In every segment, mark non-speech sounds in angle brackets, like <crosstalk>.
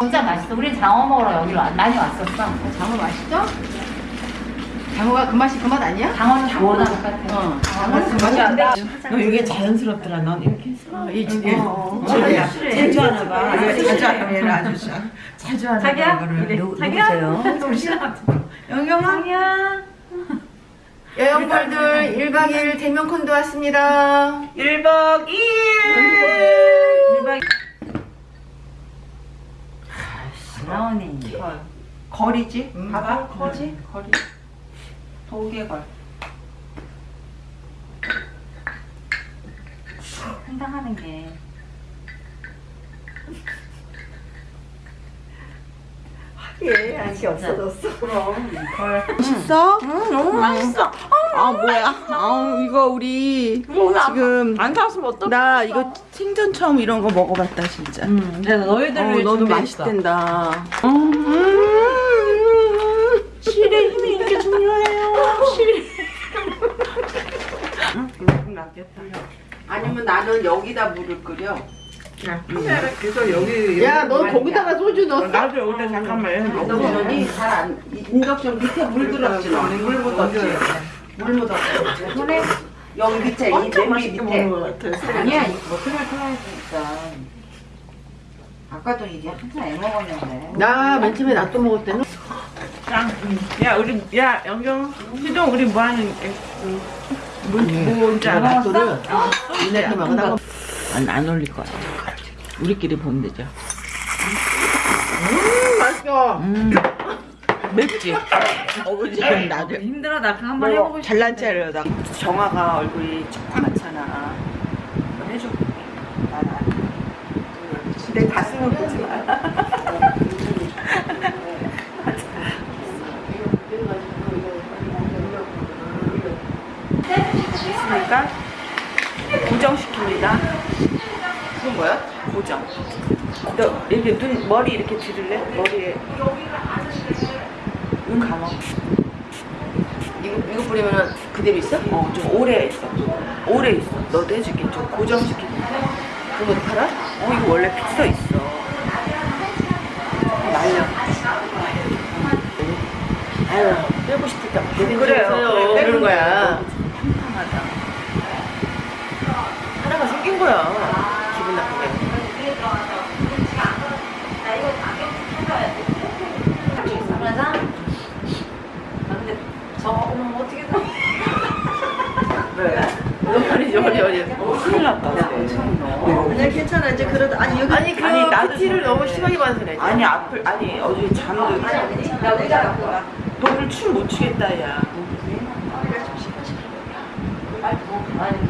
진짜 맛있어. 장어 먹으러 여기로 와- 많이 왔었어. 장어 맛있죠? 장어가 그 맛이 그 맛 아니야? 장어는 장어랑 똑같아. 어. 장어는 맛이 안 나. 너 이게 자연스럽더라. 넌 이렇게 했어. 이 어, 자주 하나 봐. 자주 하나 얘를 자주 하나 봐. 이거를 누- 누구세요? 영경아. 여행벌들 1박 2일 대면 콘도 왔습니다. 1박 2일. 1박 나오네. 거리지? 음. 봐봐. 거지? 거리. 도개걸. 상상하는 게. 예, 안시 없어졌어. 맛있어? 응, 너무 맛있어. 아, 뭐야. 아, 이거 우리 지금 안 사왔으면 어떡해? 나 이거 생전 처음 이런 거 먹어봤다 진짜. 응, 내가 너희들을 어, 위해 준비했어. 맛있댄다. 음, 실의 힘이 이렇게 중요해요. 실. 아니면 나는 여기다 물을 끓여. 그래서 여기 야, 너 거기다가 소주 넣었어? 나도 여기다 잠깐만 해. 인덕션이 잘안 인덕션 밑에 물 들었지 너. 물 묻었지. 물 묻었지. 손에 여기 밑에 이 냄비 밑에. 아니야. 이거 뭐 틀어 틀어야니까. 아까도 이게 항상 애 먹었는데. 나맨 처음에 나또 먹을 때는 짱. 야 우리 야 영경 희동 우리 뭐 하는 뭐 뭔지 알아? 소를 이네 먹으다가 안 안 올릴 거야. 우리끼리 보면 되죠. 음, 맛있어. 음. 맵지? 어그지 나도 힘들어 나 그거 한번 해보고 싶어. 잘난 나 정아가 얼굴이 조그맣잖아 한번 해줘 내 가슴을 보지 마 <laughs> 있으니까 고정시킵니다 그건 뭐야? 고정 너 이렇게 눈 머리 이렇게 들을래? 머리에 눈 감아 이거, 이거 뿌리면은 그대로 있어? 어, 좀 오래 있어. 오래 있어. 너도 해줄게. 좀 고정시키고. 그거 팔아? 어, 이거 원래 픽서 있어. 말려. 아유, 빼고 싶다. 그래요. 그래요. 그래, 그러는 거야. 팡팡하다. 하나가 생긴 거야. 기분 나쁘게. 그래서 아 근데 저거 보면 어떻게 돼? 왜? 어디, 어디, 어디. 큰일 났다. 아니, 괜찮아. 이제 그래도. 아니, 여기. 아니, 그 아니, 나도 PT를 받아서 그래. 아니, 앞을, 아니, 어제 잠도. 나 의자 갖고 가. 너를 춤못 추겠다, 야.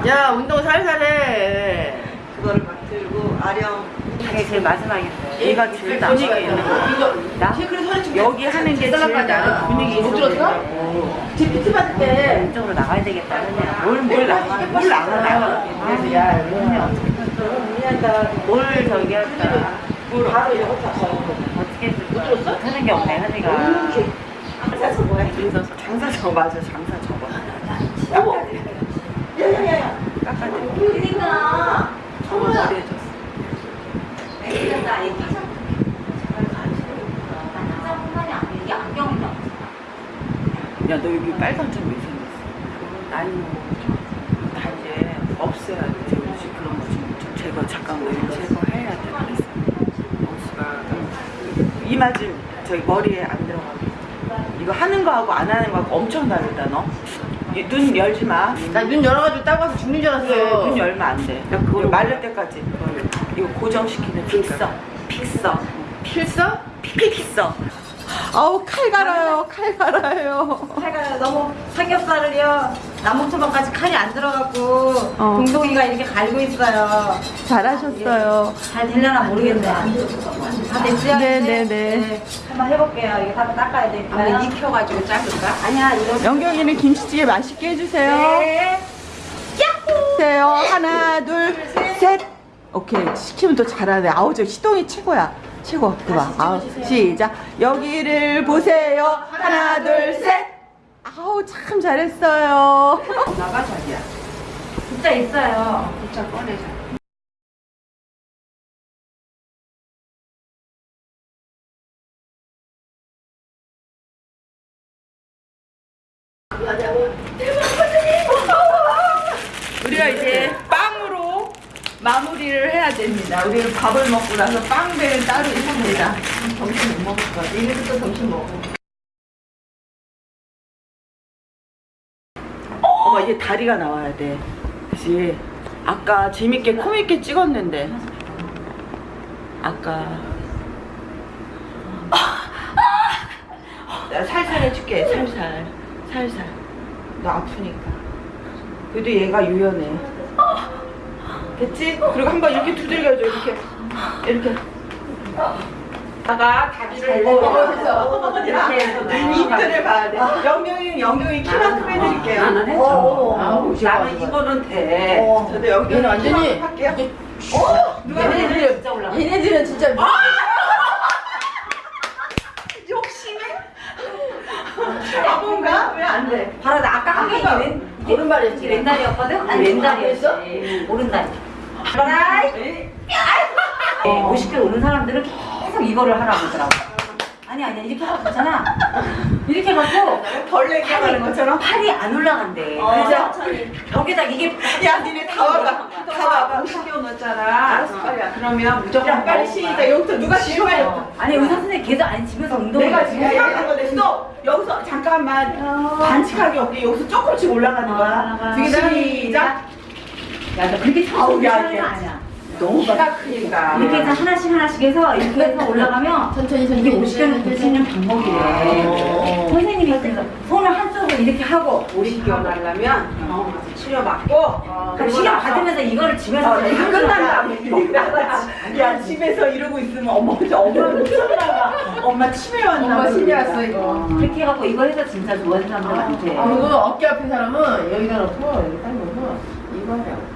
야, 운동 살살 해. 그거를 막 들고, 아령. 그게 제일 마지막인데. 얘가 제일 분위기가 있는 거. 나? 여기 하는 게 제일 나는 분위기 있어. 못 들었어? 제 PT 받을 때. 이쪽으로 나가야 되겠다. 그냥. 뭘, 뭘 나가, 뭘 나가. 그래서 야, 너네 어떻게 뭘 저기 할까? 바로 탔어. 어떻게 했을까? 못하는 게 없네, 현이가. 장사서 뭐야? 장사 저 맞아, 장사 저거. 야야야야. 그러니까. 저거 머리 해줬어. 야, 너 여기 빨간 점왜 생겼어? 나이 다 이제 없애야 돼. 그런 거좀 좀 제거, 잠깐 너 이거 제거해야 돼. 이마 좀 저기 머리에 안 들어가게. 이거 하는 거하고 안 하는 거하고 엄청 다르다, 너. 이눈 열지 마. 나 눈 열어가지고 따가서 죽는 줄 알았어. 눈 열면 안 돼. 그걸 마를 때까지. 이거 고정시키는 픽서. 픽서. 필서? 픽서. 아우 칼 갈아요. 칼 갈아요. 칼가 너무 삼겹살을요 남북초밥까지 칼이 안 들어갖고 어. 동동이가 이렇게 갈고 있어요 잘하셨어요. 잘 되려나 모르겠네 다 됐어요? 네, 이제? 네, 네. 한번 해볼게요 이거 다 닦아야 되니까 한번 익혀가지고 자를까? 아니야 이거 영경이는 김치찌개 맛있게 해주세요. 네. 해주세요. 하나, 둘, 셋. 오케이. 시키면 또 잘하네. 아우, 저 시동이 최고야. 최고. 그봐. 아우, 시작. 여기를 보세요. 하나, 둘, 셋. 아우, 참 잘했어요. 나가, 자기야. 진짜 있어요. 진짜 꺼내자. 우리가 이제 빵으로 마무리를 해야 됩니다. 우리는 밥을 먹고 나서 빵배는 따로 있습니다. 점심 못 먹을 것 같아. 이래서 또 점심 먹어. 이제 다리가 나와야 돼. 그치? 아까 재밌게 코믹게 찍었는데. 아까. 내가 살살 해줄게 살살. 살살. 너 아프니까. 그래도 얘가 유연해. 됐지? 그리고 한번 이렇게 두들겨줘 이렇게. 이렇게 나가 다리를 이렇게 해서 이틀을 봐야 돼 영경이 영경이 키만큼 해드릴게요 나는 했죠 나는 이거는 돼 저도 영경이 완전히 할게요 어? 누가 얘네들은 진짜 올라. 얘네들은 진짜 욕심해? 바본가? 왜 안 돼? 바로 나 아까 한게 왼 이게 오른발이었지. 왼다리였거든? 아니 왼다리였어? 오른다리. 봐라. 네. 50kg 오는 사람들은 계속 이거를 하라고 하더라고. 아니 아니 이렇게 하고 있잖아. 이렇게 해갖고 벌레 깨가는 것처럼? 팔이 안 올라간대. 어, 그래서 벽에다 이게 야 니네 다 와봐 다 와봐 50kg 넣었잖아 그러면 무조건 빨리 시작 여기서 누가 지루해 아니 의사 선생님 계속 아니 집에서 운동을 내가 지금 해. 얘기하는 건데 또 여기서 잠깐만 반칙하게 없게 여기서 조금씩 올라가는 거야 올라가. 시작 야, 너 그렇게 아우, 천천히 야, 하는 거 이게. 아니야. 너무 키가 크니까 이렇게 해서 하나씩 하나씩 해서 이렇게 해서 올라가면 천천히 이게 천천히 50개는 고치는 방법이래. 어. 선생님이 손을 한쪽으로 이렇게 하고 50kg 나려면 어, 치료 받고 그럼 시간 받으면서 이거를 집에서 어, 이거 끝난다. 야, 집에서 이러고 있으면 엄마, 저 엄마 못 살아가. 엄마 치매 왔나 엄마 봐. 심해 왔어 이거. 그렇게 해갖고 이거 해서 진짜 좋아하는 사람들 많대. 아, 그리고 어깨 아픈 사람은 여기다 놓고 여기 딱 놓고 이거 하라고.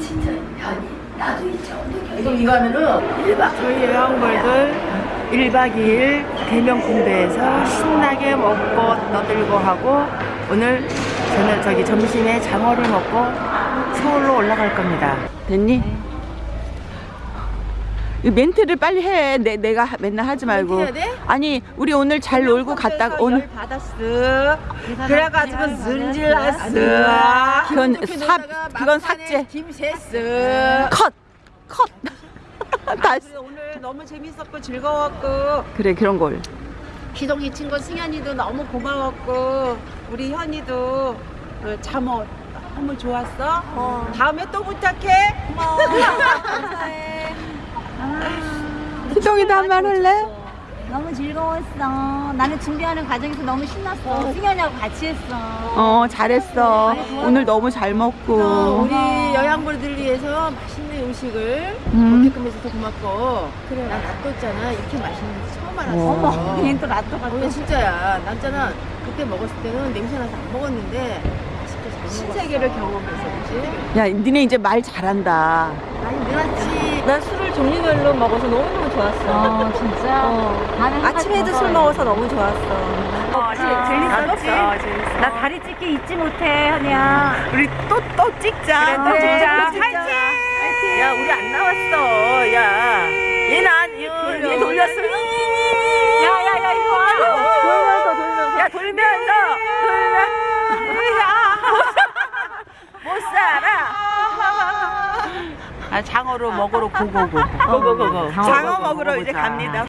진짜 현이 나도 있죠. 이거 이거 하면은 저희 여행벌들 1박 2일 대명 군대에서 신나게 먹고 떠들고 하고 오늘 저는 저기 점심에 장어를 먹고 서울로 올라갈 겁니다. 됐니? 이 멘트를 빨리 해. 내, 내가 하- 맨날 하지 말고. 멘트 해야 돼? 아니, 우리 오늘 잘 놀고 갔다가 오늘 받았어. 그래가지고 승질났어. 그건 삽 그건 삭제. 김세스. 컷. 컷. <laughs> 다 오늘 너무 재밌었고 즐거웠고 그래, 그런 걸. 기동이 친구 승현이도 너무 고마웠고 우리 현이도 그 잠옷 너무 좋았어. 다음에 또 부탁해. <laughs> 희동이도 한 말 할래? 너무 즐거웠어. 나는 준비하는 과정에서 너무 신났어. 승현이하고 같이 했어. 어, 잘했어. 오늘 너무 잘또 먹고. 우리 여양벌들을 위해서 맛있는 음식을 음. 먹게끔 해줘서 고맙고 그래 나 낫뒀잖아 이렇게 맛있는 거 처음 알았어 어머, 얘는 또 라또 어, 이거 진짜야 낫잖아 그때 먹었을 때는 냄새나서 안 먹었는데 맛있게 잘 먹었어 신세계를 경험해서 그치? 야, 니네 이제 말 잘한다. 많이 늘었지 난 술을 종류별로 먹어서 너무너무 좋았어. 어, 진짜. 나는 아침에도 술 먹어서 너무 좋았어. 어, 재밌었지? 나 다리 찢기 잊지 못해, 현이야. 우리 또 또 찍자. 또 찍자. 파이팅! 야, 우리 안 나왔어. 야. 얘는 안, 얘, 얘 돌렸어. 야, 야, 야, 이거 와. 돌면서, 돌면서. 야, 돌면서. 돌면서. 못 살아. 아, 장어로 먹으러 고고고. 고고고고. 장어 먹으러 이제 갑니다.